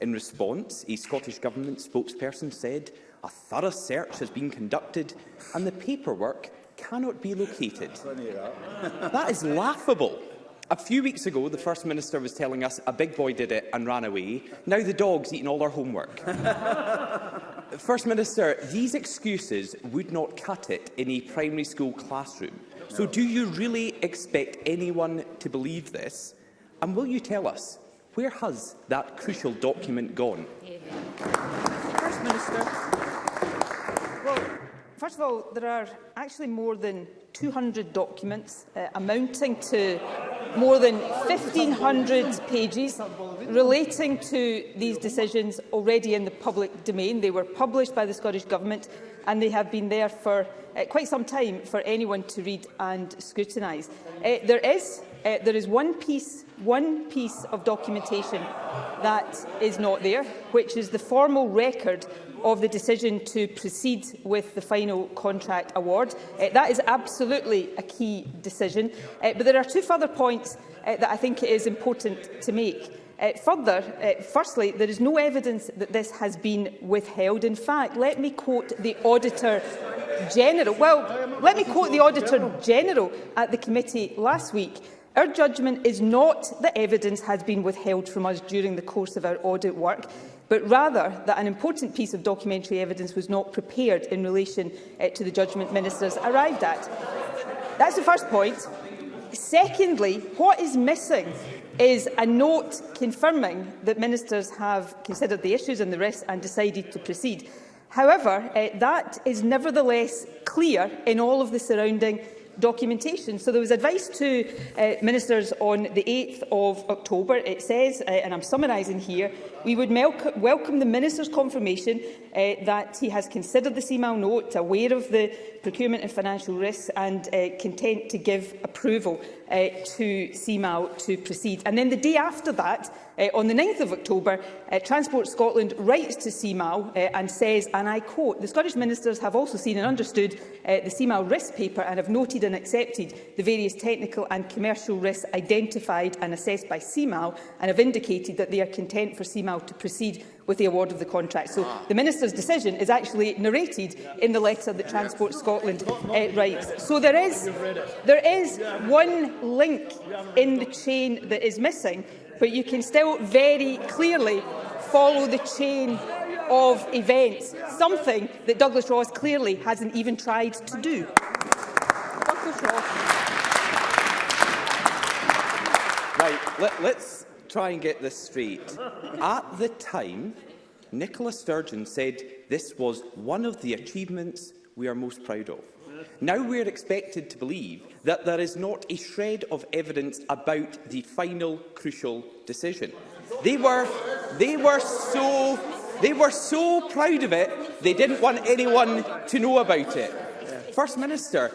In response, a Scottish Government spokesperson said a thorough search has been conducted and the paperwork cannot be located. that is laughable. A few weeks ago, the First Minister was telling us a big boy did it and ran away. Now the dog's eaten all our homework. First Minister, these excuses would not cut it in a primary school classroom. So do you really expect anyone to believe this? And will you tell us, where has that crucial document gone? First Minister first of all, there are actually more than 200 documents uh, amounting to more than 1,500 pages relating to these decisions already in the public domain. They were published by the Scottish Government and they have been there for uh, quite some time for anyone to read and scrutinise. Uh, there is uh, there is one piece, one piece of documentation that is not there, which is the formal record of the decision to proceed with the final contract award. Uh, that is absolutely a key decision. Uh, but there are two further points uh, that I think it is important to make. Uh, further, uh, firstly, there is no evidence that this has been withheld. In fact, let me quote the Auditor General. Well, let me quote the Auditor General at the committee last week. Our judgment is not that evidence has been withheld from us during the course of our audit work but rather that an important piece of documentary evidence was not prepared in relation uh, to the judgment ministers arrived at. That's the first point. Secondly, what is missing is a note confirming that ministers have considered the issues and the risks and decided to proceed. However, uh, that is nevertheless clear in all of the surrounding documentation. So there was advice to uh, ministers on the 8th of October. It says, uh, and I'm summarising here, we would welcome the minister's confirmation uh, that he has considered the email note, aware of the procurement and financial risks and uh, content to give approval uh, to CMAO to proceed. And then the day after that, Uh, on the 9th of October, uh, Transport Scotland writes to CMAO uh, eh, and says, and I quote, the Scottish ministers have also seen and understood uh, the CMAO risk paper and have noted and accepted the various technical and commercial risks identified and assessed by CMAO and have indicated that they are content for CMAO to proceed with the award of the contract. So ah. the Minister's decision is actually narrated yeah. in the letter that Transport Scotland uh, writes. So there is, there is one link in the chain that is missing but you can still very clearly follow the chain of events, something that Douglas Ross clearly hasn't even tried to do. Right, let, let's try and get this straight. At the time, Nicola Sturgeon said this was one of the achievements we are most proud of. Now we are expected to believe that there is not a shred of evidence about the final crucial decision. They were, they were so they were so proud of it, they didn't want anyone to know about it. First Minister,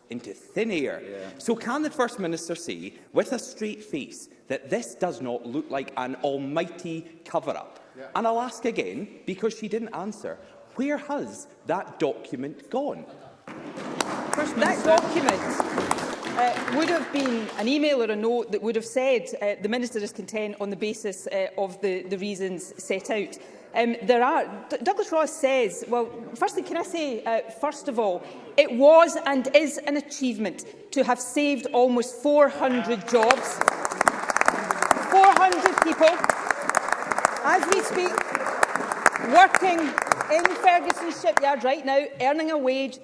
into thin air. Yeah. So can the First Minister say, with a straight face, that this does not look like an almighty cover-up? Yeah. And I'll ask again, because she didn't answer, where has that document gone? First that document uh, would have been an email or a note that would have said uh, the Minister is content on the basis uh, of the, the reasons set out. Um, there are, D Douglas Ross says, well, firstly, can I say, uh, first of all, it was and is an achievement to have saved almost 400 jobs. 400 people, as we speak, working in Ferguson shipyard right now, earning a wage,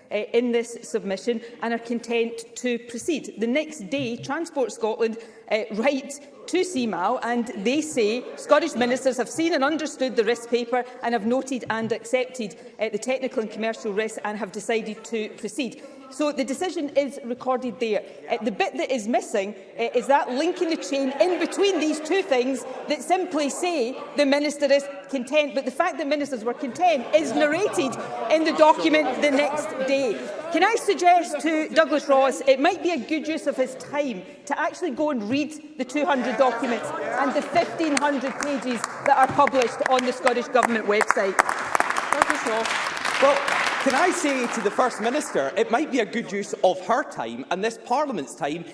uh, in this submission and are content to proceed. The next day, Transport Scotland uh, write to CMAO and they say Scottish ministers have seen and understood the risk paper and have noted and accepted uh, the technical and commercial risks and have decided to proceed. So the decision is recorded there. Uh, the bit that is missing uh, is that linking the chain in between these two things that simply say the minister is content. But the fact that ministers were content is narrated in the document the next day. Can I suggest to Douglas Ross it might be a good use of his time to actually go and read the 200 documents and the 1,500 pages that are published on the Scottish Government website? Douglas Ross. Well, Can I say to the First Minister, it might be a good use of her time and this Parliament's time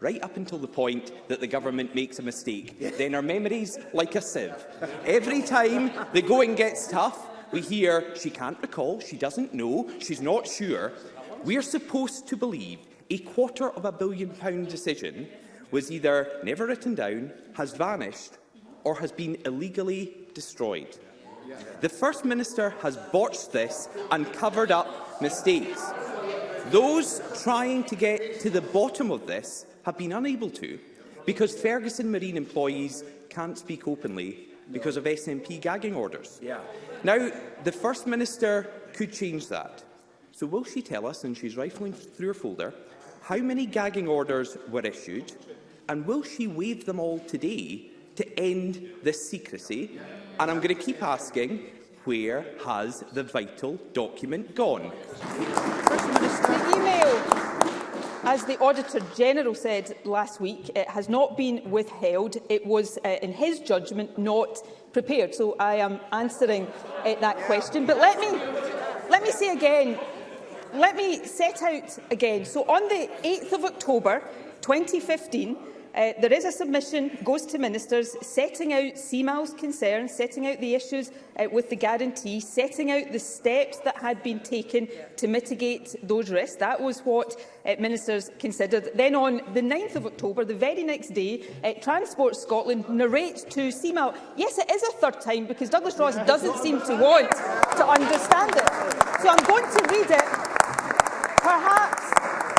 right up until the point that the government makes a mistake. Then our memories like a sieve. Every time the going gets tough, we hear she can't recall, she doesn't know, she's not sure. We're supposed to believe a quarter of a billion pound decision was either never written down, has vanished or has been illegally destroyed. The First Minister has botched this and covered up mistakes. Those trying to get to the bottom of this have been unable to because Ferguson Marine employees can't speak openly because of SNP gagging orders. Yeah. Now, the First Minister could change that. So will she tell us, and she's rifling through her folder, how many gagging orders were issued, and will she waive them all today to end this secrecy? And I'm going to keep asking, where has the vital document gone? The email, as the Auditor General said last week, it has not been withheld. It was, uh, in his judgment, not prepared. So I am answering uh, that question. But let me, let me say again, let me set out again. So on the 8th of October 2015, Uh, there is a submission, goes to ministers, setting out CMAL's concerns, setting out the issues uh, with the guarantee, setting out the steps that had been taken to mitigate those risks. That was what uh, ministers considered. Then on the 9th of October, the very next day, uh, Transport Scotland narrates to CMAL, yes, it is a third time because Douglas Ross doesn't seem to want to understand it. So I'm going to read it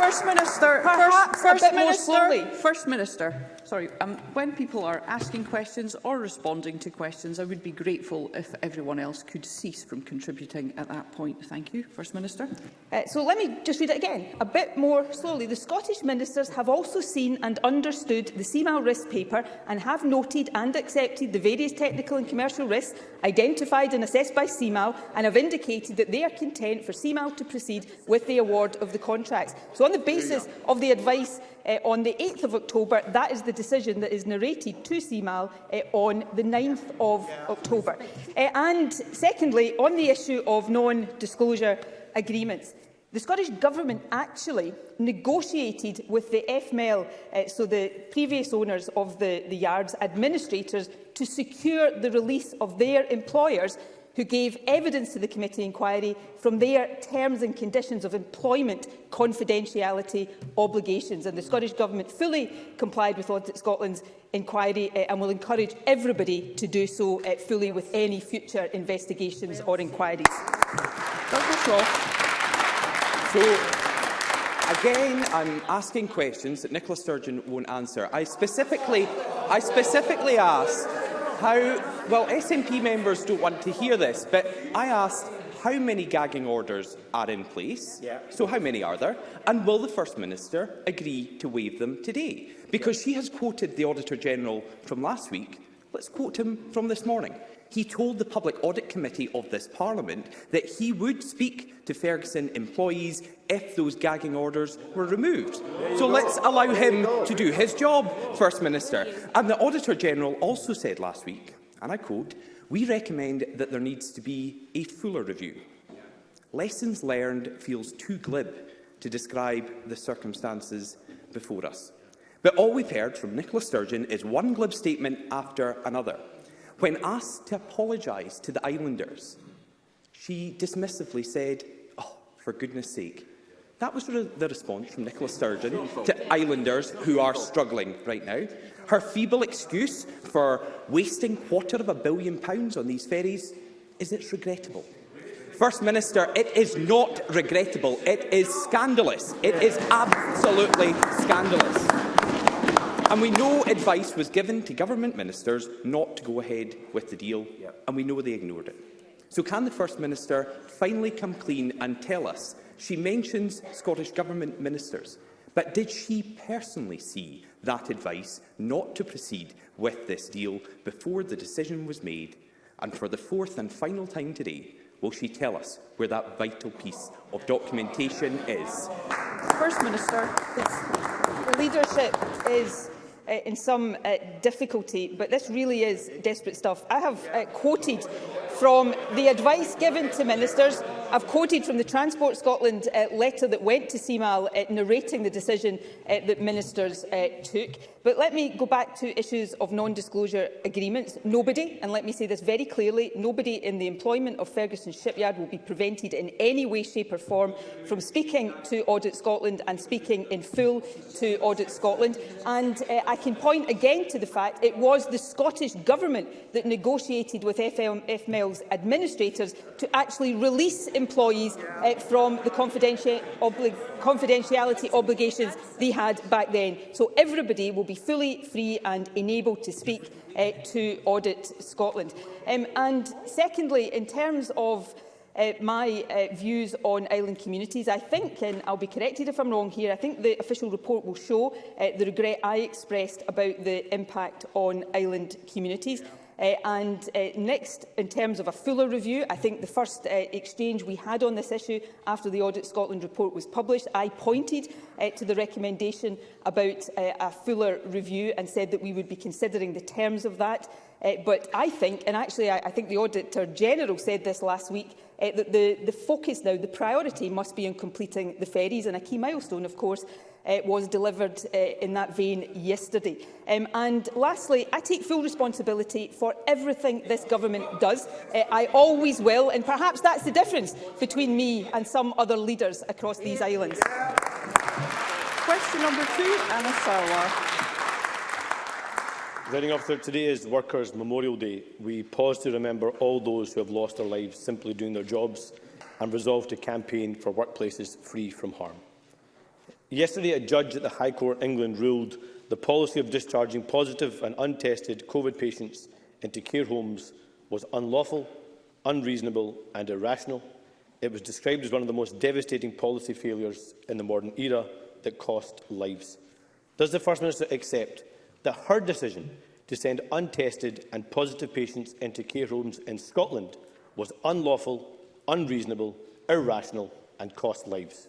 First Minister, Perhaps first, first Minister, First Minister. sorry, um, when people are asking questions or responding to questions, I would be grateful if everyone else could cease from contributing at that point. Thank you. First Minister. Uh, so let me just read it again, a bit more slowly. The Scottish Ministers have also seen and understood the CMAL risk paper and have noted and accepted the various technical and commercial risks identified and assessed by CMAL and have indicated that they are content for CMAL to proceed with the award of the contracts. So on the basis of the advice uh, on the 8th of October. That is the decision that is narrated to CMAL uh, eh, on the 9th of yeah. October. Uh, and secondly, on the issue of non-disclosure agreements, the Scottish Government actually negotiated with the FML, e uh, so the previous owners of the, the yards, administrators, to secure the release of their employers who gave evidence to the committee inquiry from their terms and conditions of employment confidentiality obligations. And the Scottish Government fully complied with Audit Scotland's inquiry uh, and will encourage everybody to do so uh, fully with any future investigations or inquiries. So, Again, I'm asking questions that Nicola Sturgeon won't answer. I specifically, I specifically asked How, well, SNP members don't want to hear this, but I asked how many gagging orders are in place, yeah. so how many are there, and will the First Minister agree to waive them today? Because she has quoted the Auditor-General from last week. Let's quote him from this morning he told the Public Audit Committee of this Parliament that he would speak to Ferguson employees if those gagging orders were removed. So let's allow him to do his job, First Minister. And the Auditor-General also said last week, and I quote, we recommend that there needs to be a fuller review. Lessons learned feels too glib to describe the circumstances before us. But all we've heard from Nicola Sturgeon is one glib statement after another. When asked to apologise to the islanders, she dismissively said, oh, for goodness sake. That was re the response from Nicola Sturgeon to islanders who are struggling right now. Her feeble excuse for wasting quarter of a billion pounds on these ferries is it's regrettable. First Minister, it is not regrettable. It is scandalous. It is absolutely scandalous. And we know advice was given to government ministers not to go ahead with the deal, yep. and we know they ignored it. So can the First Minister finally come clean and tell us she mentions Scottish Government ministers, but did she personally see that advice not to proceed with this deal before the decision was made? And for the fourth and final time today, will she tell us where that vital piece of documentation is? First Minister, the leadership is uh, in some uh, difficulty, but this really is desperate stuff. I have uh, quoted from the advice given to ministers I've quoted from the Transport Scotland uh, letter that went to CMAL uh, narrating the decision uh, that ministers uh, took. But let me go back to issues of non-disclosure agreements. Nobody, and let me say this very clearly, nobody in the employment of Ferguson Shipyard will be prevented in any way, shape or form from speaking to Audit Scotland and speaking in full to Audit Scotland. And uh, I can point again to the fact it was the Scottish Government that negotiated with FML's administrators to actually release employees uh, from the confidential obli confidentiality obligations they had back then. So everybody will be fully free and enabled to speak uh, to Audit Scotland. Um, and secondly, in terms of uh, my uh, views on island communities. I think, and I'll be corrected if I'm wrong here, I think the official report will show uh, the regret I expressed about the impact on island communities. Yeah. Uh, and uh, next, in terms of a fuller review, I think the first uh, exchange we had on this issue after the Audit Scotland report was published, I pointed uh, to the recommendation about uh, a fuller review and said that we would be considering the terms of that. Uh, but I think, and actually I, I think the Auditor General said this last week, uh, that the, the focus now, the priority must be on completing the ferries. And a key milestone, of course, uh, was delivered uh, in that vein yesterday. Um, and lastly, I take full responsibility for everything this government does. Uh, I always will, and perhaps that's the difference between me and some other leaders across these islands. Yeah. Question number two, Anna Sarwar. Presiding officer, today is Workers' Memorial Day. We pause to remember all those who have lost their lives simply doing their jobs and resolve to campaign for workplaces free from harm. Yesterday, a judge at the High Court England ruled the policy of discharging positive and untested COVID patients into care homes was unlawful, unreasonable and irrational. It was described as one of the most devastating policy failures in the modern era that cost lives. Does the First Minister accept that her decision to send untested and positive patients into care homes in Scotland was unlawful, unreasonable, irrational and cost lives?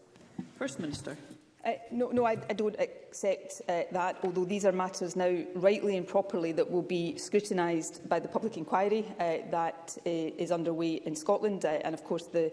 First Minister. Uh, no, no I, I don't accept uh, that, although these are matters now rightly and properly that will be scrutinised by the public inquiry uh, that uh, is underway in Scotland uh, and, of course, the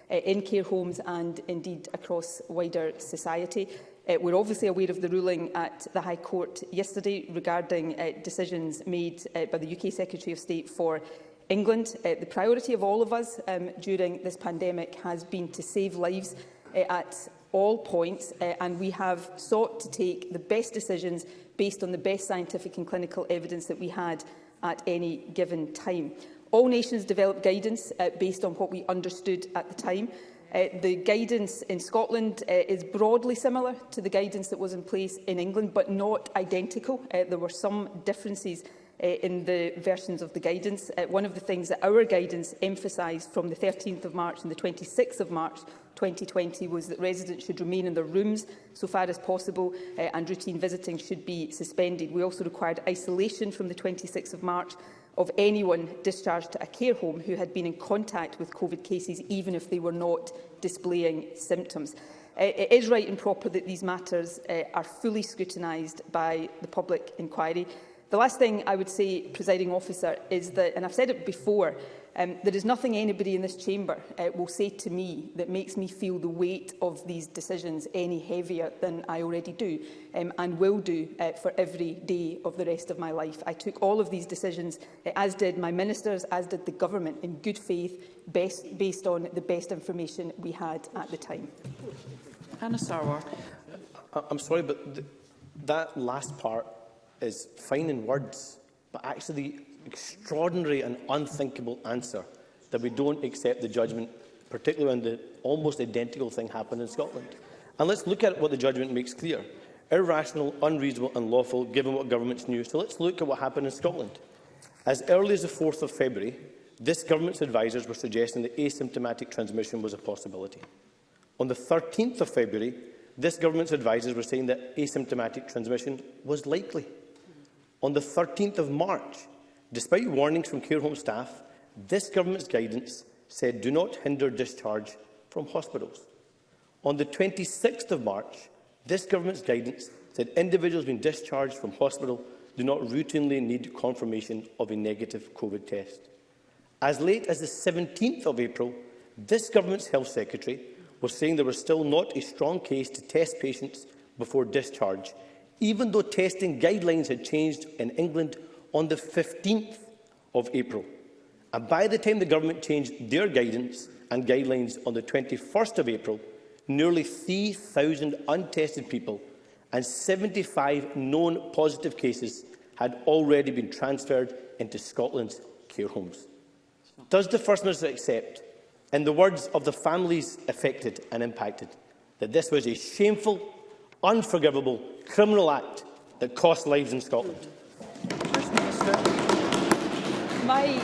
uh, in care homes and indeed across wider society. Uh, we're obviously aware of the ruling at the High Court yesterday regarding uh, decisions made uh, by the UK Secretary of State for England. Uh, the priority of all of us um, during this pandemic has been to save lives uh, at all points, uh, and we have sought to take the best decisions based on the best scientific and clinical evidence that we had at any given time. All nations developed guidance uh, based on what we understood at the time. Uh, the guidance in Scotland uh, is broadly similar to the guidance that was in place in England, but not identical. Uh, there were some differences uh, in the versions of the guidance. Uh, one of the things that our guidance emphasised from the 13th of March and the 26th of March 2020 was that residents should remain in their rooms so far as possible uh, and routine visiting should be suspended. We also required isolation from the 26th of March of anyone discharged to a care home who had been in contact with COVID cases, even if they were not displaying symptoms. Uh, it is right and proper that these matters uh, are fully scrutinised by the public inquiry. The last thing I would say, presiding officer, is that, and I've said it before, um, there is nothing anybody in this chamber uh, will say to me that makes me feel the weight of these decisions any heavier than I already do um, and will do uh, for every day of the rest of my life. I took all of these decisions, uh, as did my ministers, as did the government, in good faith, best, based on the best information we had at the time. Hannah Sarwar. I'm sorry, but th that last part is fine in words, but actually the extraordinary and unthinkable answer that we don't accept the judgment, particularly when the almost identical thing happened in Scotland. And let's look at what the judgment makes clear. Irrational, unreasonable unlawful, given what governments knew. So let's look at what happened in Scotland. As early as the 4th of February, this government's advisers were suggesting that asymptomatic transmission was a possibility. On the 13th of February, this government's advisers were saying that asymptomatic transmission was likely. On the 13th of March, despite warnings from care home staff, this government's guidance said do not hinder discharge from hospitals. On the 26th of March, this government's guidance said individuals being discharged from hospital do not routinely need confirmation of a negative COVID test. As late as the 17th of April, this government's health secretary was saying there was still not a strong case to test patients before discharge, even though testing guidelines had changed in England on the 15th of April. And by the time the government changed their guidance and guidelines on the 21st of April, nearly 3,000 untested people and 75 known positive cases had already been transferred into Scotland's care homes. Does the First Minister accept, in the words of the families affected and impacted, that this was a shameful unforgivable criminal act that cost lives in Scotland. My,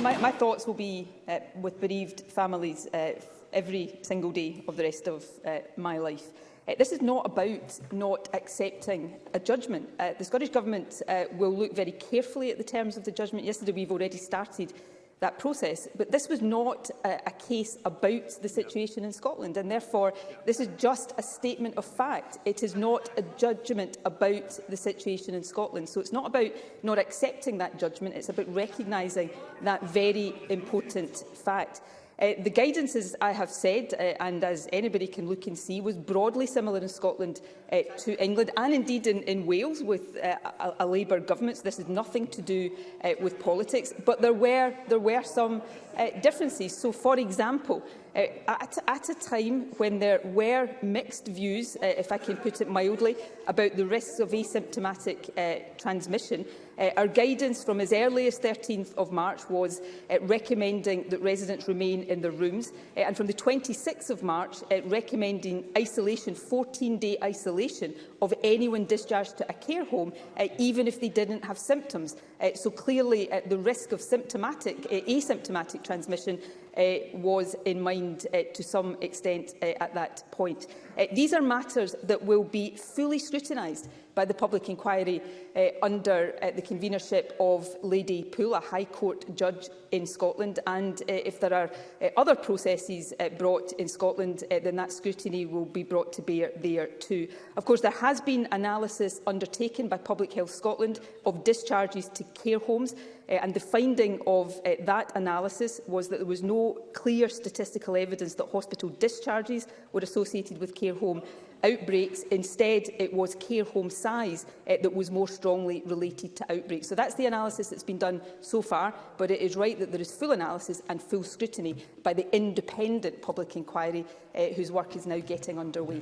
my, my thoughts will be uh, with bereaved families uh, every single day of the rest of uh, my life. Uh, this is not about not accepting a judgment. Uh, the Scottish Government uh, will look very carefully at the terms of the judgment. Yesterday we've already started that process. But this was not a, a case about the situation in Scotland, and therefore this is just a statement of fact. It is not a judgment about the situation in Scotland. So it's not about not accepting that judgment, it's about recognising that very important fact. Uh, the guidance, as I have said, uh, and as anybody can look and see, was broadly similar in Scotland uh, to England and indeed in, in Wales with uh, a, a Labour government. So this is nothing to do uh, with politics, but there were, there were some uh, differences. So, for example, uh, at, at a time when there were mixed views, uh, if I can put it mildly, about the risks of asymptomatic uh, transmission, uh, our guidance from as early as 13th of March was uh, recommending that residents remain in their rooms, uh, and from the 26th of March, uh, recommending isolation, 14-day isolation of anyone discharged to a care home, uh, even if they didn't have symptoms. Uh, so clearly, uh, the risk of symptomatic, uh, asymptomatic transmission Uh, was in mind uh, to some extent uh, at that point. these are matters that will be fully scrutinised by the public inquiry uh, under uh, the convenership of Lady Poole, a High Court judge in Scotland. And uh, if there are uh, other processes uh, brought in Scotland, uh, then that scrutiny will be brought to bear there too. Of course, there has been analysis undertaken by Public Health Scotland of discharges to care homes Uh, and the finding of uh, that analysis was that there was no clear statistical evidence that hospital discharges were associated with care home outbreaks. Instead, it was care home size uh, that was more strongly related to outbreaks. So that's the analysis that's been done so far, but it is right that there is full analysis and full scrutiny by the independent public inquiry uh, whose work is now getting underway.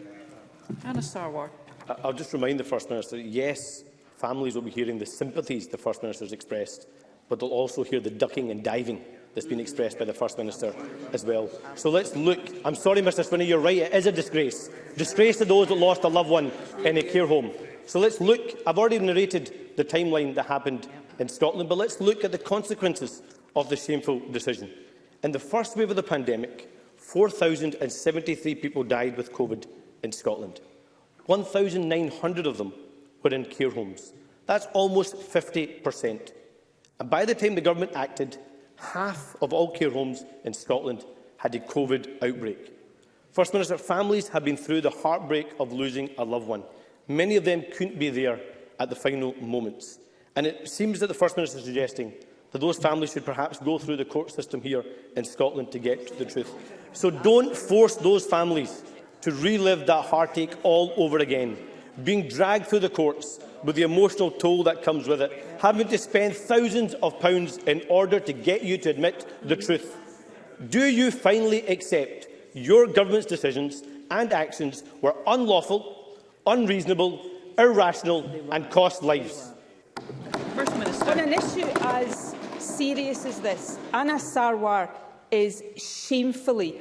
Anna Sarwar. I'll just remind the First Minister, yes, families will be hearing the sympathies the First Minister has expressed but they'll also hear the ducking and diving that's been expressed by the First Minister as well. So let's look. I'm sorry, Mr Swinney, you're right, it is a disgrace. Disgrace to those that lost a loved one in a care home. So let's look. I've already narrated the timeline that happened in Scotland, but let's look at the consequences of the shameful decision. In the first wave of the pandemic, 4,073 people died with COVID in Scotland. 1,900 of them were in care homes. That's almost 50 per cent. And by the time the government acted, half of all care homes in Scotland had a COVID outbreak. First Minister, families have been through the heartbreak of losing a loved one. Many of them couldn't be there at the final moments. And it seems that the First Minister is suggesting that those families should perhaps go through the court system here in Scotland to get to the truth. So don't force those families to relive that heartache all over again, being dragged through the courts, with the emotional toll that comes with it, having to spend thousands of pounds in order to get you to admit the truth. Do you finally accept your government's decisions and actions were unlawful, unreasonable, irrational and cost lives? First Minister. On an issue as serious as this, Anna Sarwar is shamefully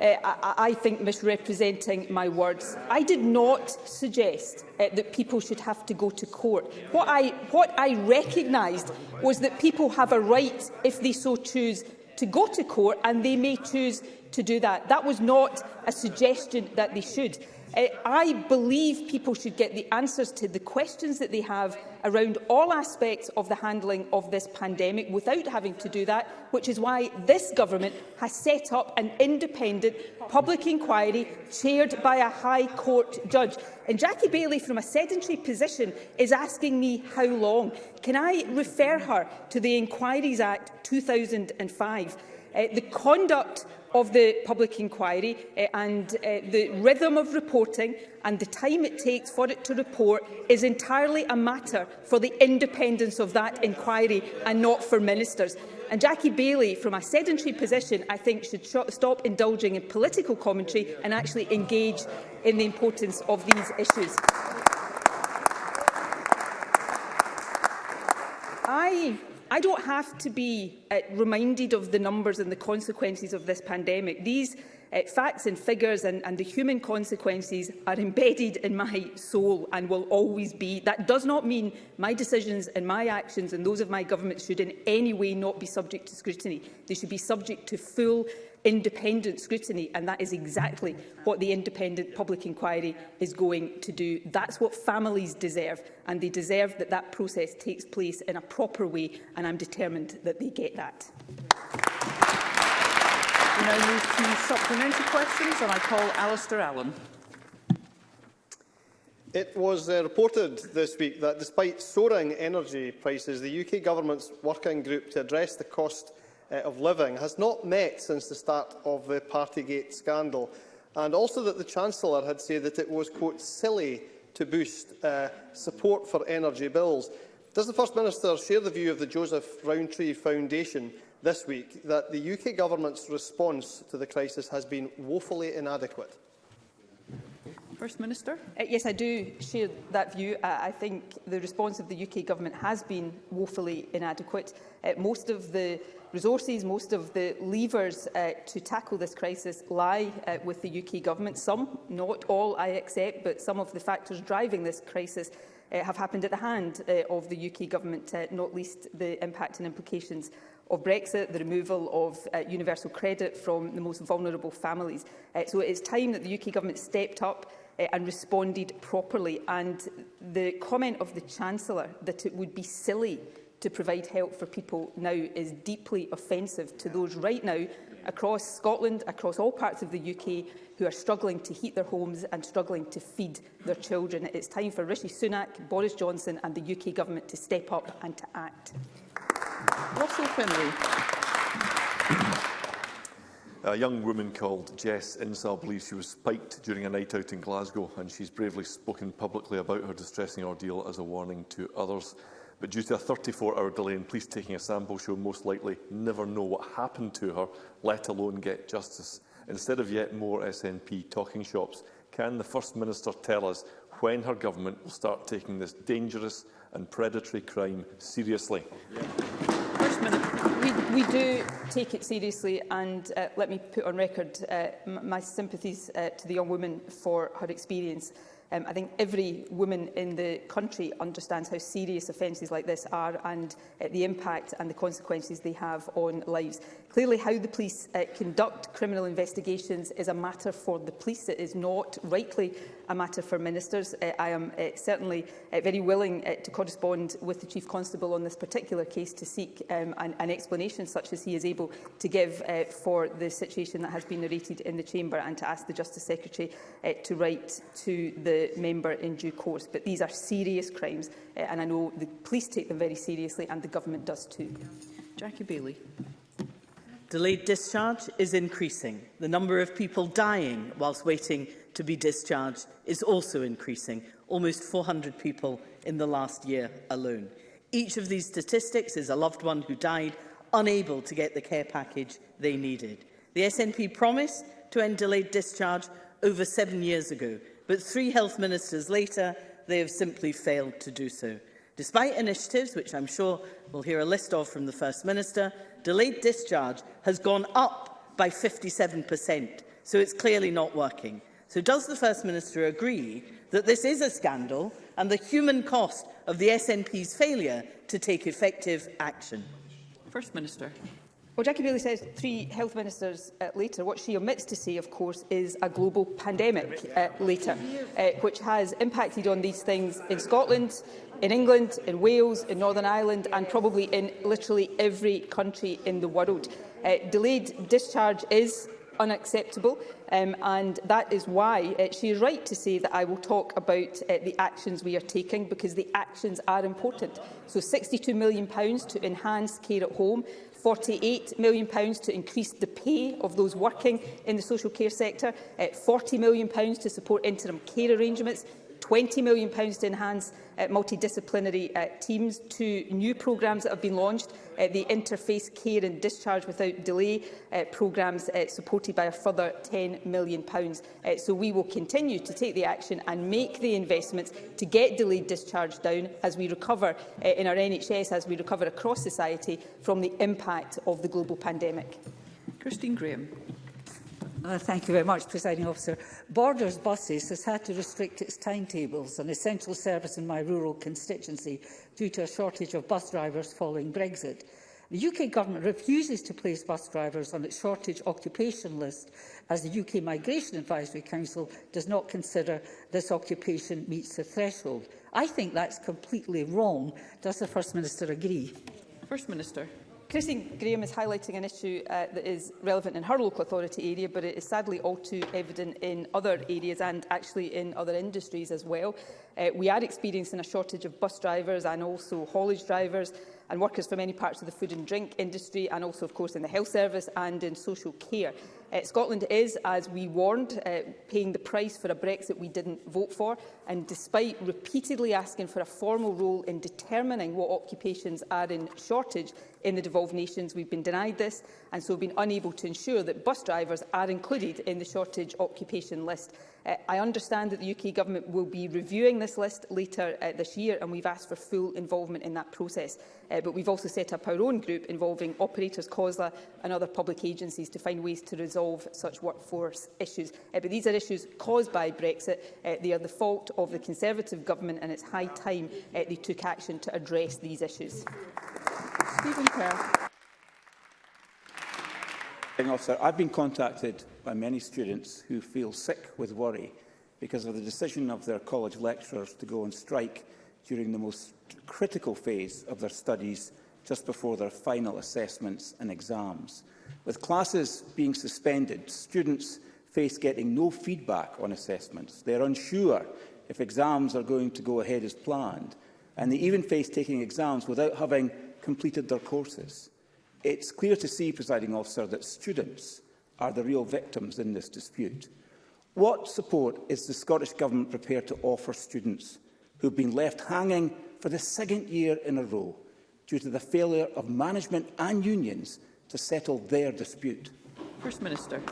uh, I, I think, misrepresenting my words. I did not suggest uh, that people should have to go to court. What I, what I recognised was that people have a right, if they so choose, to go to court, and they may choose to do that. That was not a suggestion that they should. Eh, I believe people should get the answers to the questions that they have around all aspects of the handling of this pandemic without having to do that, which is why this government has set up an independent public inquiry chaired by a High Court judge. And Jackie Bailey, from a sedentary position, is asking me how long. Can I refer her to the Inquiries Act 2005? Uh, the conduct of the public inquiry uh, and uh, the rhythm of reporting and the time it takes for it to report is entirely a matter for the independence of that inquiry and not for ministers. And Jackie Bailey, from a sedentary position, I think should stop indulging in political commentary and actually engage in the importance of these issues. I I don't have to be uh, reminded of the numbers and the consequences of this pandemic. These uh, facts and figures and, and the human consequences are embedded in my soul and will always be. That does not mean my decisions and my actions and those of my government should in any way not be subject to scrutiny. They should be subject to full independent scrutiny, and that is exactly what the independent public inquiry is going to do. That's what families deserve, and they deserve that that process takes place in a proper way, and I'm determined that they get that. We now move to supplementary questions, and I call Alistair Allen. It was uh, reported this week that despite soaring energy prices, the UK Government's working group to address the cost uh, of living has not met since the start of the Partygate scandal, and also that the Chancellor had said that it was, quote, silly to boost uh, support for energy bills. Does the First Minister share the view of the Joseph Rowntree Foundation this week that the UK Government's response to the crisis has been woefully inadequate? First Minister. Uh, yes, I do share that view. Uh, I think the response of the UK Government has been woefully inadequate. Uh, most of the resources, most of the levers uh, to tackle this crisis lie uh, with the UK Government. Some, not all, I accept, but some of the factors driving this crisis uh, have happened at the hand uh, of the UK Government, uh, not least the impact and implications of Brexit, the removal of uh, universal credit from the most vulnerable families. Uh, so it is time that the UK Government stepped up uh, and responded properly. And the comment of the Chancellor that it would be silly to provide help for people now is deeply offensive to those right now across Scotland, across all parts of the UK, who are struggling to heat their homes and struggling to feed their children. It's time for Rishi Sunak, Boris Johnson and the UK Government to step up and to act. Russell Finlay. A young woman called Jess Insall believes she was spiked during a night out in Glasgow and she's bravely spoken publicly about her distressing ordeal as a warning to others. But due to a 34-hour delay in police taking a sample, she will most likely never know what happened to her, let alone get justice. Instead of yet more SNP talking shops, can the First Minister tell us when her government will start taking this dangerous and predatory crime seriously? Yeah. First Minister. We, we do take it seriously and uh, let me put on record uh, my sympathies uh, to the young woman for her experience. Um, I think every woman in the country understands how serious offences like this are and uh, the impact and the consequences they have on lives. Clearly, how the police uh, conduct criminal investigations is a matter for the police. It is not, rightly, a matter for ministers. Uh, I am uh, certainly uh, very willing uh, to correspond with the Chief Constable on this particular case to seek um, an, an explanation such as he is able to give uh, for the situation that has been narrated in the Chamber and to ask the Justice Secretary uh, to write to the member in due course. But these are serious crimes uh, and I know the police take them very seriously and the government does too. Jackie Bailey. Delayed discharge is increasing. The number of people dying whilst waiting to be discharged is also increasing, almost 400 people in the last year alone. Each of these statistics is a loved one who died unable to get the care package they needed. The SNP promised to end delayed discharge over seven years ago, but three health ministers later, they have simply failed to do so. Despite initiatives, which I'm sure we'll hear a list of from the First Minister, delayed discharge has gone up by 57%, so it's clearly not working. So does the First Minister agree that this is a scandal and the human cost of the SNP's failure to take effective action? First Minister. Well, Jackie Bailey says three health ministers uh, later. What she omits to say, of course, is a global pandemic uh, later, uh, which has impacted on these things in Scotland, in England, in Wales, in Northern Ireland and probably in literally every country in the world. Uh, delayed discharge is unacceptable um, and that is why uh, she is right to say that I will talk about uh, the actions we are taking because the actions are important. So £62 million to enhance care at home, £48 million to increase the pay of those working in the social care sector, uh, £40 million to support interim care arrangements, £20 million to enhance Uh, multidisciplinary uh, teams, two new programmes that have been launched, uh, the Interface Care and Discharge Without Delay programmes supported by a further £10 million. so we will continue to take the action and make the investments to get delayed discharge down as we recover in our NHS, as we recover across society from the impact of the global pandemic. Christine Graham. Uh, thank you very much, Presiding Officer. Borders Buses has had to restrict its timetables, an essential service in my rural constituency, due to a shortage of bus drivers following Brexit. The UK government refuses to place bus drivers on its shortage occupation list as the UK Migration Advisory Council does not consider this occupation meets the threshold. I think that's completely wrong. Does the First Minister agree? First Minister. Christine Graham is highlighting an issue uh, that is relevant in her local authority area, but it is sadly all too evident in other areas and actually in other industries as well. Uh, we are experiencing a shortage of bus drivers and also haulage drivers, and workers from many parts of the food and drink industry and also, of course, in the health service and in social care. Uh, Scotland is, as we warned, uh, paying the price for a Brexit we didn't vote for. And despite repeatedly asking for a formal role in determining what occupations are in shortage in the devolved nations, we've been denied this and so been unable to ensure that bus drivers are included in the shortage occupation list. Uh, I understand that the UK Government will be reviewing this list later uh, this year, and we've asked for full involvement in that process. Uh, but we've also set up our own group involving operators, COSLA and other public agencies to find ways to resolve such workforce issues. Uh, but these are issues caused by Brexit. Uh, they are the fault of the Conservative Government, and it's high time uh, they took action to address these issues. Stephen Kerr. I've been contacted by many students who feel sick with worry because of the decision of their college lecturers to go on strike during the most critical phase of their studies just before their final assessments and exams. With classes being suspended, students face getting no feedback on assessments. They are unsure if exams are going to go ahead as planned, and they even face taking exams without having completed their courses. It's clear to see, presiding officer, that students are the real victims in this dispute. What support is the Scottish Government prepared to offer students who have been left hanging for the second year in a row due to the failure of management and unions to settle their dispute? First Minister.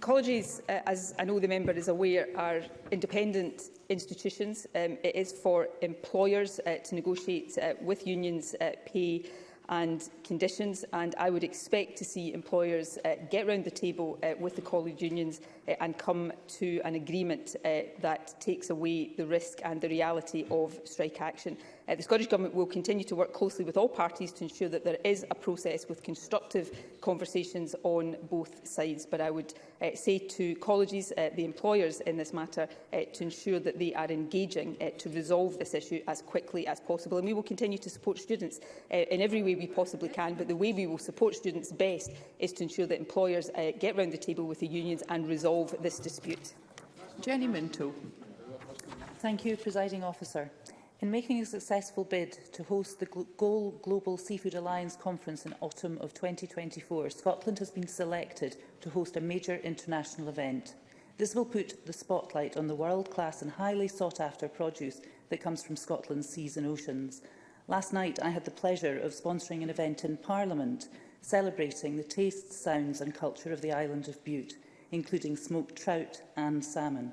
Colleges, uh, as I know the member is aware, are independent institutions. Um, it is for employers uh, to negotiate uh, with unions uh, pay and conditions, and I would expect to see employers uh, get round the table uh, with the college unions uh, and come to an agreement uh, that takes away the risk and the reality of strike action. Uh, the Scottish Government will continue to work closely with all parties to ensure that there is a process with constructive conversations on both sides. But I would uh, say to colleges, uh, the employers in this matter, uh, to ensure that they are engaging uh, to resolve this issue as quickly as possible. And we will continue to support students uh, in every way we possibly can, but the way we will support students best is to ensure that employers uh, get round the table with the unions and resolve resolve this dispute. Jenny Minto. Thank you, Presiding Officer. In making a successful bid to host the Goal Global Seafood Alliance Conference in autumn of 2024, Scotland has been selected to host a major international event. This will put the spotlight on the world-class and highly sought-after produce that comes from Scotland's seas and oceans. Last night, I had the pleasure of sponsoring an event in Parliament celebrating the tastes, sounds and culture of the island of Bute including smoked trout and salmon.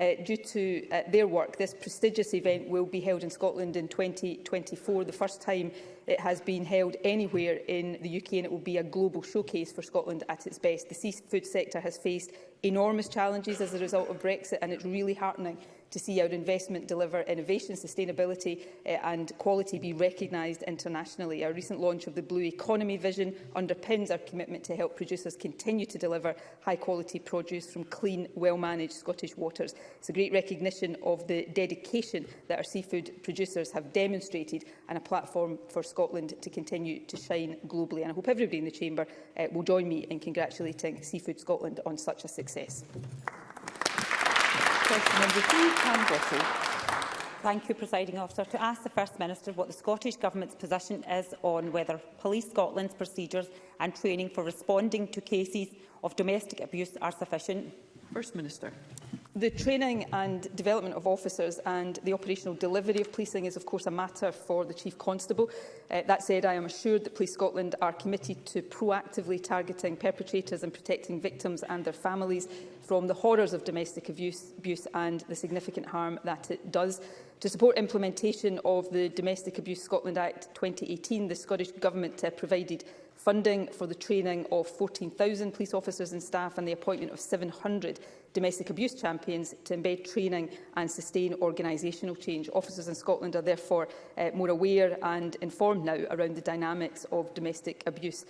Uh, due to uh, their work, this prestigious event will be held in Scotland in 2024, the first time it has been held anywhere in the UK and it will be a global showcase for Scotland at its best. The seafood sector has faced enormous challenges as a result of Brexit and it's really heartening to see our investment deliver innovation, sustainability uh, and quality be recognised internationally. Our recent launch of the Blue Economy Vision underpins our commitment to help producers continue to deliver high-quality produce from clean, well-managed Scottish waters. It's a great recognition of the dedication that our seafood producers have demonstrated and a platform for Scotland to continue to shine globally. And I hope everybody in the Chamber uh, will join me in congratulating Seafood Scotland on such a success question number three, Pam Thank you, Presiding Officer. To ask the First Minister what the Scottish Government's position is on whether Police Scotland's procedures and training for responding to cases of domestic abuse are sufficient. First Minister. The training and development of officers and the operational delivery of policing is of course a matter for the Chief Constable. Uh, that said, I am assured that Police Scotland are committed to proactively targeting perpetrators and protecting victims and their families from the horrors of domestic abuse, abuse and the significant harm that it does. To support implementation of the Domestic Abuse Scotland Act 2018, the Scottish Government uh, provided funding for the training of 14,000 police officers and staff and the appointment of 700 domestic abuse champions to embed training and sustain organisational change. Officers in Scotland are therefore uh, more aware and informed now around the dynamics of domestic abuse.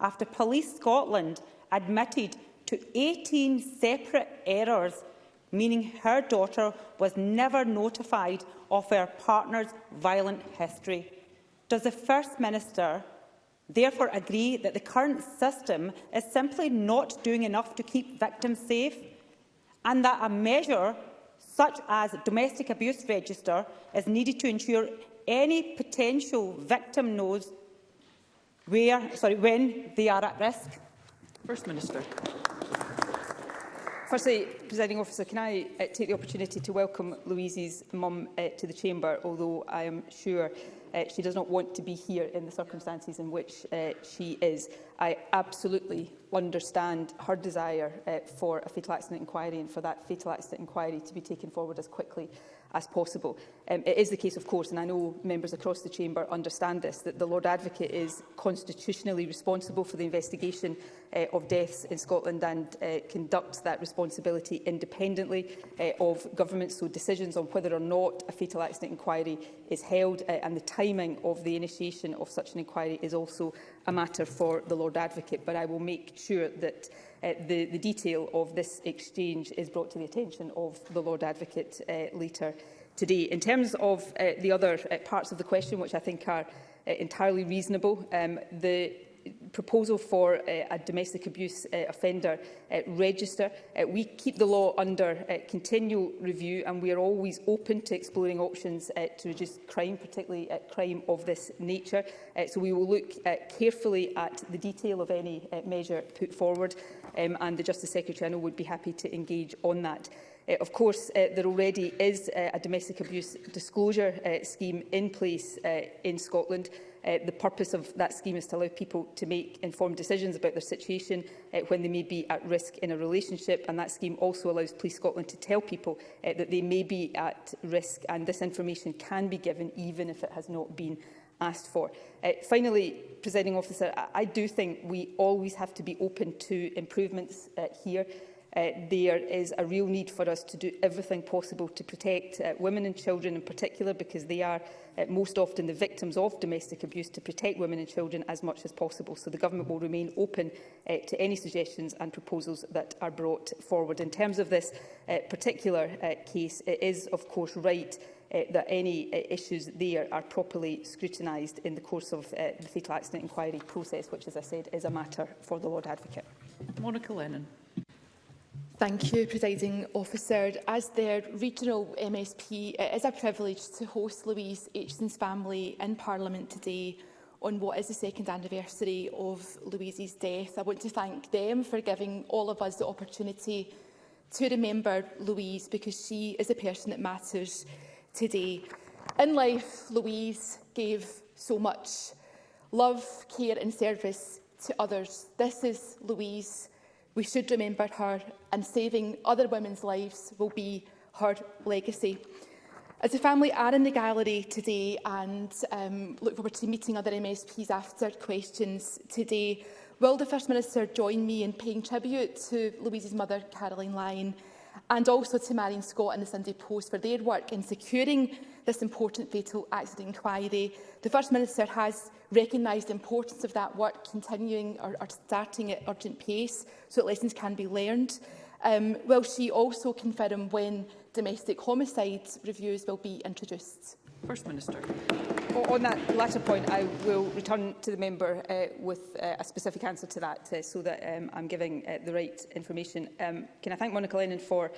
after Police Scotland admitted to 18 separate errors, meaning her daughter was never notified of her partner's violent history. Does the First Minister therefore agree that the current system is simply not doing enough to keep victims safe and that a measure such as a domestic abuse register is needed to ensure any potential victim knows where, sorry, when they are at risk. First Minister. Firstly, Presiding Officer, can I uh, take the opportunity to welcome Louise's mum uh, to the Chamber, although I am sure uh, she does not want to be here in the circumstances in which uh, she is. I absolutely understand her desire uh, for a fatal accident inquiry and for that fatal accident inquiry to be taken forward as quickly as possible. Um, it is the case, of course, and I know members across the Chamber understand this, that the Lord Advocate is constitutionally responsible for the investigation uh, of deaths in Scotland and uh, conducts that responsibility independently uh, of government. So decisions on whether or not a fatal accident inquiry is held uh, and the timing of the initiation of such an inquiry is also a matter for the Lord Advocate. But I will make sure that uh, the, the detail of this exchange is brought to the attention of the Lord Advocate uh, later today. In terms of uh, the other uh, parts of the question, which I think are uh, entirely reasonable, um, the proposal for uh, a domestic abuse uh, offender uh, register. Uh, we keep the law under uh, continual review and we are always open to exploring options uh, to reduce crime, particularly uh, crime of this nature. Uh, so we will look uh, carefully at the detail of any uh, measure put forward um, and the Justice Secretary I know would be happy to engage on that. Uh, of course, uh, there already is uh, a domestic abuse disclosure uh, scheme in place uh, in Scotland. Uh, the purpose of that scheme is to allow people to make informed decisions about their situation uh, when they may be at risk in a relationship and that scheme also allows Police Scotland to tell people uh, that they may be at risk and this information can be given even if it has not been asked for. Uh, finally, presiding officer, I, I do think we always have to be open to improvements uh, here. Uh, there is a real need for us to do everything possible to protect uh, women and children in particular because they are uh, most often the victims of domestic abuse to protect women and children as much as possible. So the government will remain open uh, to any suggestions and proposals that are brought forward. In terms of this uh, particular uh, case, it is of course right uh, that any uh, issues there are properly scrutinised in the course of uh, the fatal accident inquiry process, which, as I said, is a matter for the Lord Advocate. Monica Lennon. Thank you, Presiding Officer. As their regional MSP, it is a privilege to host Louise Aitchison's family in Parliament today on what is the second anniversary of Louise's death. I want to thank them for giving all of us the opportunity to remember Louise because she is a person that matters today. In life, Louise gave so much love, care and service to others. This is Louise. We should remember her and saving other women's lives will be her legacy. As a family are in the gallery today and um, look forward to meeting other MSPs after questions today, will the First Minister join me in paying tribute to Louise's mother, Caroline Lyon, and also to Marion Scott and the Sunday Post for their work in securing this important fatal accident inquiry. The First Minister has recognised the importance of that work, continuing or, or starting at urgent pace so that lessons can be learned. Um, will she also confirm when domestic homicide reviews will be introduced? First Minister on that latter point, I will return to the member uh, with uh, a specific answer to that uh, so that um, I'm giving uh, the right information. Um, can I thank Monica Lennon for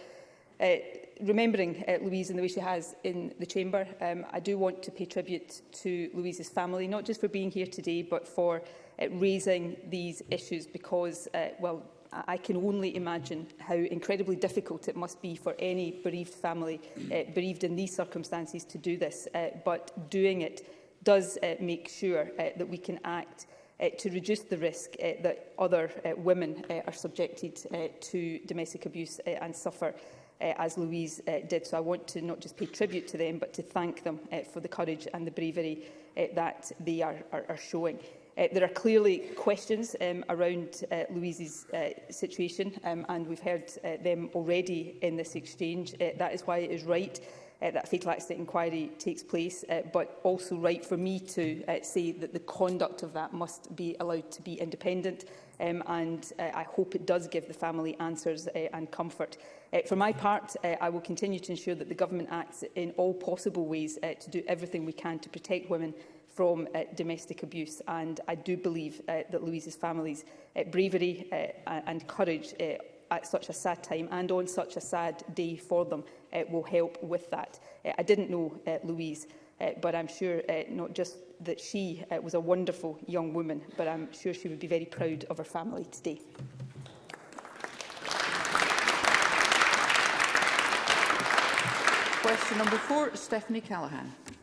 uh, remembering uh, Louise in the way she has in the chamber. Um, I do want to pay tribute to Louise's family, not just for being here today, but for uh, raising these issues because, uh, well, I can only imagine how incredibly difficult it must be for any bereaved family uh, bereaved in these circumstances to do this. Uh, but doing it does uh, make sure uh, that we can act uh, to reduce the risk uh, that other uh, women uh, are subjected uh, to domestic abuse uh, and suffer uh, as Louise uh, did. So I want to not just pay tribute to them, but to thank them uh, for the courage and the bravery uh, that they are, are, are showing. Uh, there are clearly questions um, around uh, Louise's uh, situation, um, and we've heard uh, them already in this exchange. Uh, that is why it is right uh, that fatal accident inquiry takes place, uh, but also right for me to uh, say that the conduct of that must be allowed to be independent, um, and uh, I hope it does give the family answers uh, and comfort. Uh, for my part, uh, I will continue to ensure that the Government acts in all possible ways uh, to do everything we can to protect women from uh, domestic abuse. And I do believe uh, that Louise's family's uh, bravery uh, and courage uh, at such a sad time and on such a sad day for them uh, will help with that. Uh, I didn't know uh, Louise, uh, but I'm sure uh, not just that she uh, was a wonderful young woman, but I'm sure she would be very proud of her family today. Question number four, Stephanie Callaghan.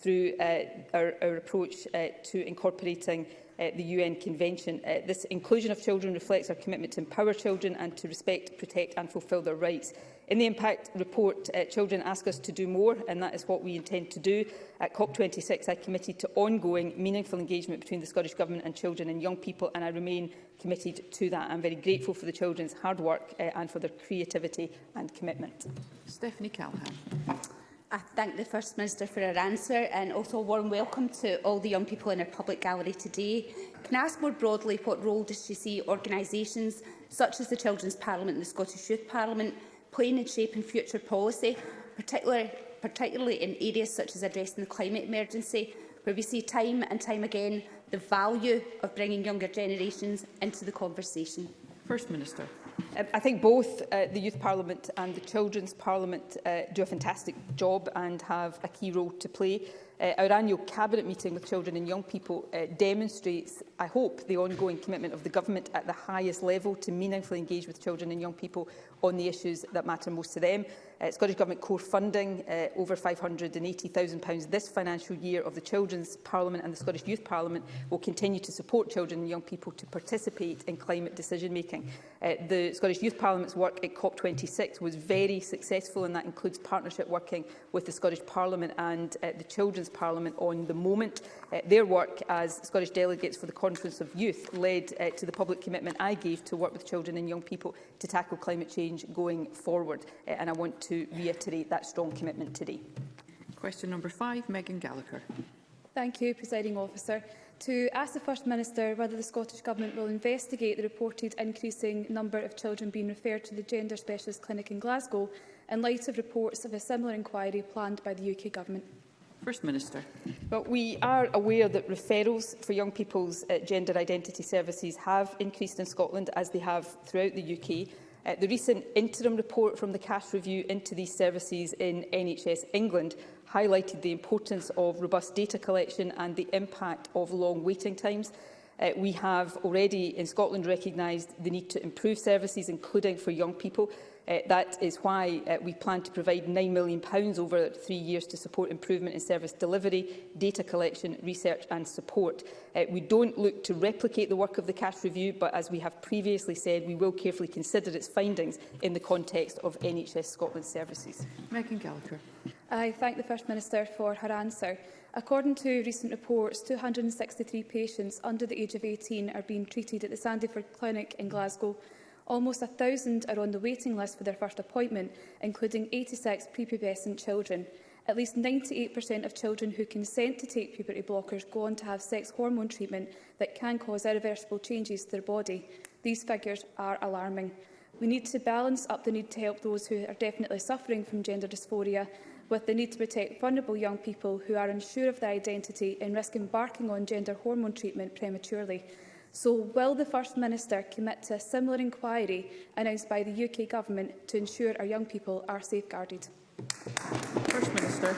through uh, our, our approach uh, to incorporating uh, the UN Convention. Uh, this inclusion of children reflects our commitment to empower children and to respect, protect and fulfil their rights. In the impact report, uh, children ask us to do more, and that is what we intend to do. At COP26, I committed to ongoing, meaningful engagement between the Scottish Government and children and young people, and I remain committed to that. I'm very grateful for the children's hard work uh, and for their creativity and commitment. Stephanie Callahan. I thank the First Minister for her answer and also a warm welcome to all the young people in our public gallery today. Can I ask more broadly what role does she see organisations such as the Children's Parliament and the Scottish Youth Parliament playing in shaping future policy, particularly, particularly in areas such as addressing the climate emergency, where we see time and time again the value of bringing younger generations into the conversation? First Minister. Um, I think both uh, the Youth Parliament and the Children's Parliament uh, do a fantastic job and have a key role to play. Uh, our annual Cabinet meeting with children and young people uh, demonstrates, I hope, the ongoing commitment of the Government at the highest level to meaningfully engage with children and young people on the issues that matter most to them. Uh, Scottish Government core funding, uh, over £580,000 this financial year of the Children's Parliament and the Scottish Youth Parliament will continue to support children and young people to participate in climate decision-making. Uh, the Scottish Youth Parliament's work at COP26 was very successful and that includes partnership working with the Scottish Parliament and uh, the Children's Parliament on the moment. Uh, their work as Scottish delegates for the Conference of Youth led uh, to the public commitment I gave to work with children and young people to tackle climate change going forward. Uh, and I want to reiterate that strong commitment today. Question number five, Megan Gallagher. Thank you, Presiding Officer. To ask the First Minister whether the Scottish Government will investigate the reported increasing number of children being referred to the Gender Specialist Clinic in Glasgow in light of reports of a similar inquiry planned by the UK Government. First Minister. Well, we are aware that referrals for young people's uh, gender identity services have increased in Scotland as they have throughout the UK. Uh, the recent interim report from the Cash Review into these services in NHS England highlighted the importance of robust data collection and the impact of long waiting times. Uh, we have already in Scotland recognised the need to improve services, including for young people, Uh, that is why uh, we plan to provide £9 million over three years to support improvement in service delivery, data collection, research and support. Uh, we don't look to replicate the work of the cash review, but as we have previously said, we will carefully consider its findings in the context of NHS Scotland services. Megan Gallagher. I thank the First Minister for her answer. According to recent reports, 263 patients under the age of 18 are being treated at the Sandyford Clinic in Glasgow Almost 1,000 are on the waiting list for their first appointment, including 86 prepubescent children. At least 98% of children who consent to take puberty blockers go on to have sex hormone treatment that can cause irreversible changes to their body. These figures are alarming. We need to balance up the need to help those who are definitely suffering from gender dysphoria with the need to protect vulnerable young people who are unsure of their identity and risk embarking on gender hormone treatment prematurely. So will the First Minister commit to a similar inquiry announced by the UK Government to ensure our young people are safeguarded? First Minister.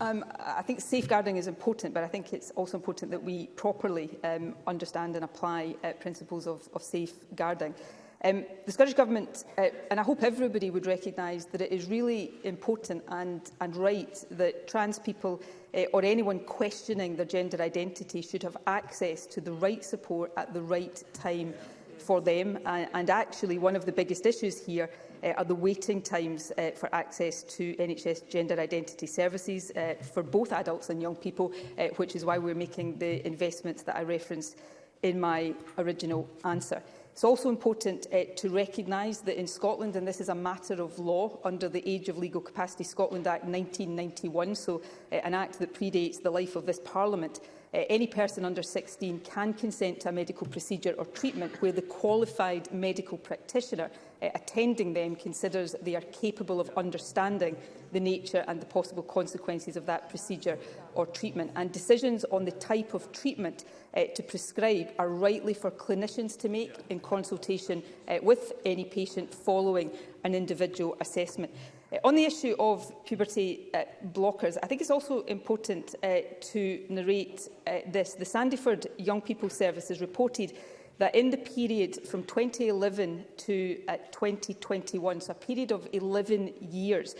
Um, I think safeguarding is important, but I think it's also important that we properly um, understand and apply uh, principles of, of safeguarding. Um, the Scottish Government, uh, and I hope everybody would recognise that it is really important and, and right that trans people uh, or anyone questioning their gender identity should have access to the right support at the right time for them. And, and actually, one of the biggest issues here uh, are the waiting times uh, for access to NHS gender identity services uh, for both adults and young people, uh, which is why we're making the investments that I referenced in my original answer. It's also important uh, to recognise that in Scotland, and this is a matter of law under the Age of Legal Capacity Scotland Act 1991, so uh, an act that predates the life of this Parliament, uh, any person under 16 can consent to a medical procedure or treatment where the qualified medical practitioner Uh, attending them considers they are capable of understanding the nature and the possible consequences of that procedure or treatment. And decisions on the type of treatment uh, to prescribe are rightly for clinicians to make in consultation uh, with any patient following an individual assessment. Uh, on the issue of puberty uh, blockers, I think it's also important uh, to narrate uh, this. The Sandyford Young People Service has reported that in the period from 2011 to uh, 2021, so a period of 11 years,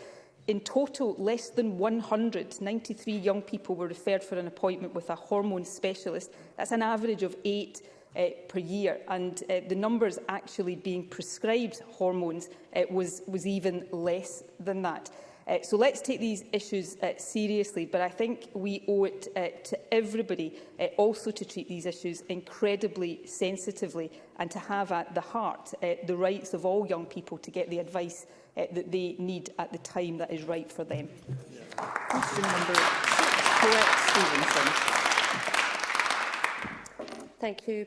in total, less than 193 young people were referred for an appointment with a hormone specialist. That's an average of eight uh, per year, and uh, the numbers actually being prescribed hormones uh, was, was even less than that. Uh, so let's take these issues uh, seriously, but I think we owe it uh, to everybody uh, also to treat these issues incredibly sensitively and to have at the heart uh, the rights of all young people to get the advice uh, that they need at the time that is right for them. Yeah. Question number six, Colette Stevenson. Thank you,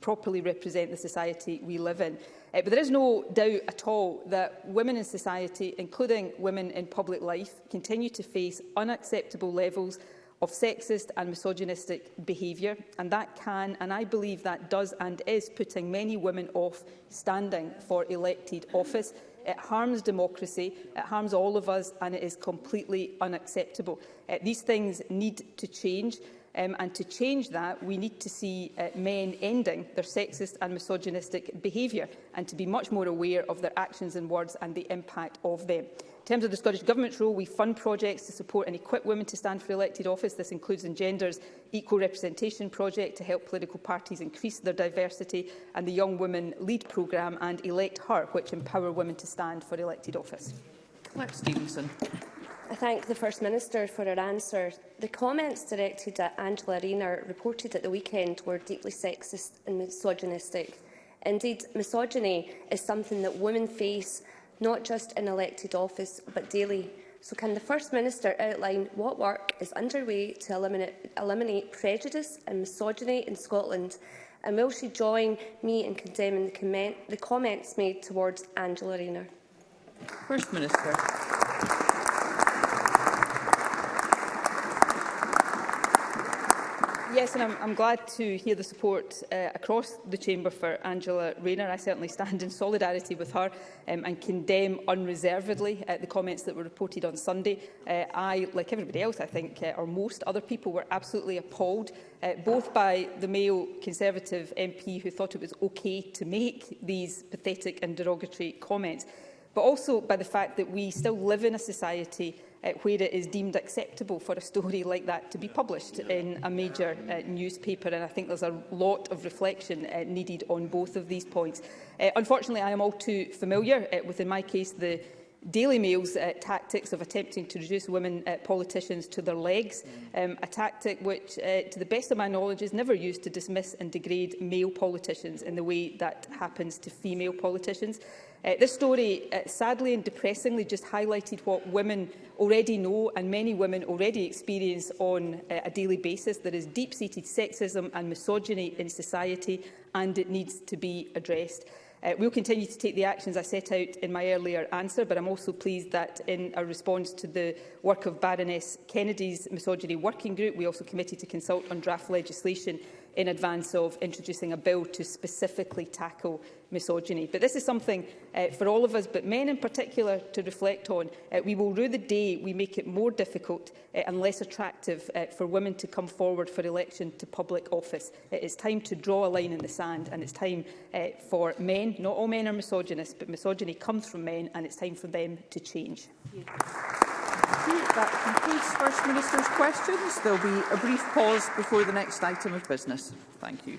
properly represent the society we live in. Uh, but there is no doubt at all that women in society, including women in public life, continue to face unacceptable levels of sexist and misogynistic behaviour, and that can, and I believe that does and is, putting many women off standing for elected office. It harms democracy, it harms all of us, and it is completely unacceptable. Uh, these things need to change. Um, and to change that, we need to see uh, men ending their sexist and misogynistic behaviour and to be much more aware of their actions and words and the impact of them. In terms of the Scottish Government's role, we fund projects to support and equip women to stand for elected office. This includes Engender's Gender's Equal Representation Project to help political parties increase their diversity and the Young Women Lead programme and Elect Her, which empower women to stand for elected office. Clark Stevenson. I thank the First Minister for her answer. The comments directed at Angela Rayner reported at the weekend were deeply sexist and misogynistic. Indeed, misogyny is something that women face not just in elected office but daily. So can the First Minister outline what work is underway to eliminate, eliminate prejudice and misogyny in Scotland? And will she join me in condemning the, comment, the comments made towards Angela Rayner? First Minister. Yes, and I'm, I'm glad to hear the support uh, across the chamber for Angela Rayner. I certainly stand in solidarity with her um, and condemn unreservedly uh, the comments that were reported on Sunday. Uh, I, like everybody else, I think, uh, or most other people, were absolutely appalled, uh, both by the male Conservative MP who thought it was okay to make these pathetic and derogatory comments, but also by the fact that we still live in a society uh, where it is deemed acceptable for a story like that to be published in a major uh, newspaper. And I think there's a lot of reflection uh, needed on both of these points. Uh, unfortunately, I am all too familiar uh, with, in my case, the Daily Mail's uh, tactics of attempting to reduce women uh, politicians to their legs, um, a tactic which, uh, to the best of my knowledge, is never used to dismiss and degrade male politicians in the way that happens to female politicians. Uh, this story, uh, sadly and depressingly, just highlighted what women already know and many women already experience on uh, a daily basis. There is deep-seated sexism and misogyny in society and it needs to be addressed. Uh, we'll continue to take the actions I set out in my earlier answer, but I'm also pleased that in a response to the work of Baroness Kennedy's misogyny working group, we also committed to consult on draft legislation in advance of introducing a bill to specifically tackle misogyny. But this is something uh, for all of us, but men in particular, to reflect on. Uh, we will rue the day we make it more difficult uh, and less attractive uh, for women to come forward for election to public office. It is time to draw a line in the sand and it's time uh, for men, not all men are misogynists, but misogyny comes from men and it's time for them to change. Thank you. That concludes First Minister's questions. There will be a brief pause before the next item of business. Thank you.